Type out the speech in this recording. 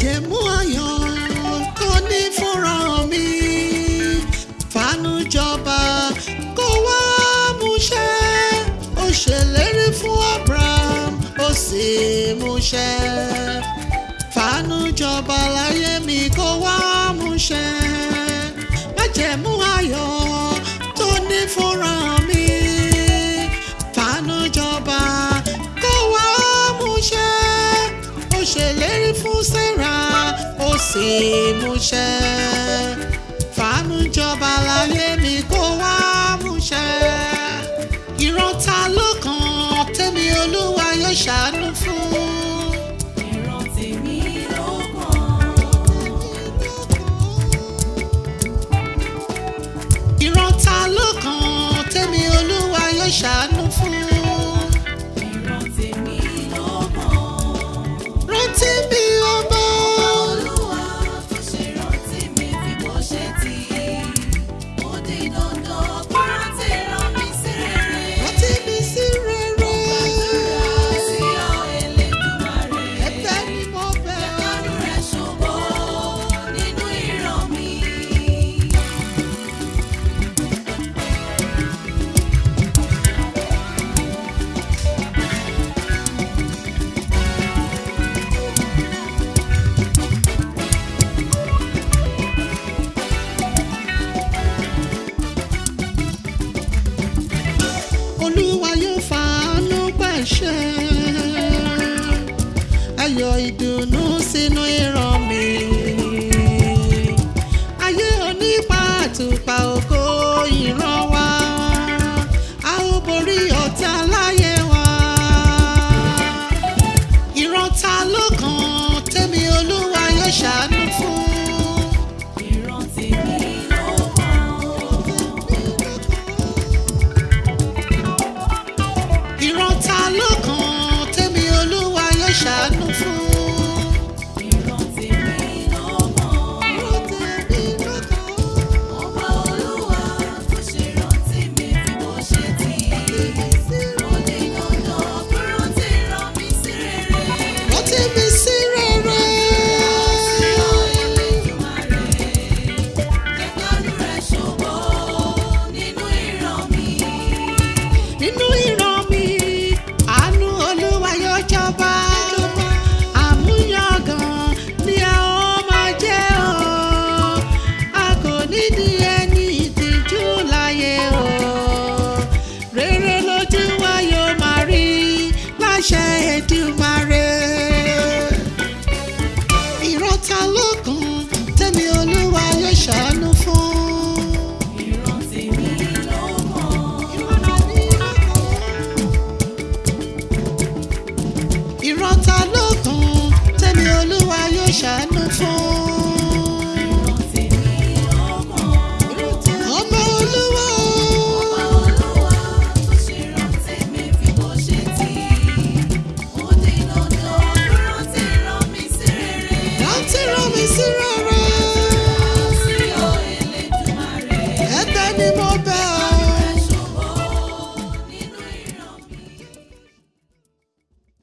májẹ̀mú ayọ̀ tó ní fúnra mi fàánú jọba kó wá múṣẹ ó ṣèlérí fún Abraham ó sì múṣẹ fàánú láyé mi kó wá múṣẹ májẹ̀mú ṣe múṣẹ fàánú jọba láyé mi kó wá múṣẹ ìrántá ló kàn tẹ́mi olúwa yóò ṣàánú. ayọ̀ ìdùnnú sínú ìran mi. ayé onípa àtùpà ògo ìran wa a ó borí ọ̀tá láyé wa. ìran ta ló kàn tèmi olúwa yóò ṣàánú fún. ìran ta ló kàn. nínú ìran mi àánú olúwa yóò jọba àmúyangàn ni a ó máa jẹ́ o a kò nídìí ẹni ìtìjú láyé o rere lójú wa yóò máa rí láṣẹ Èdùmàrè. Shannon.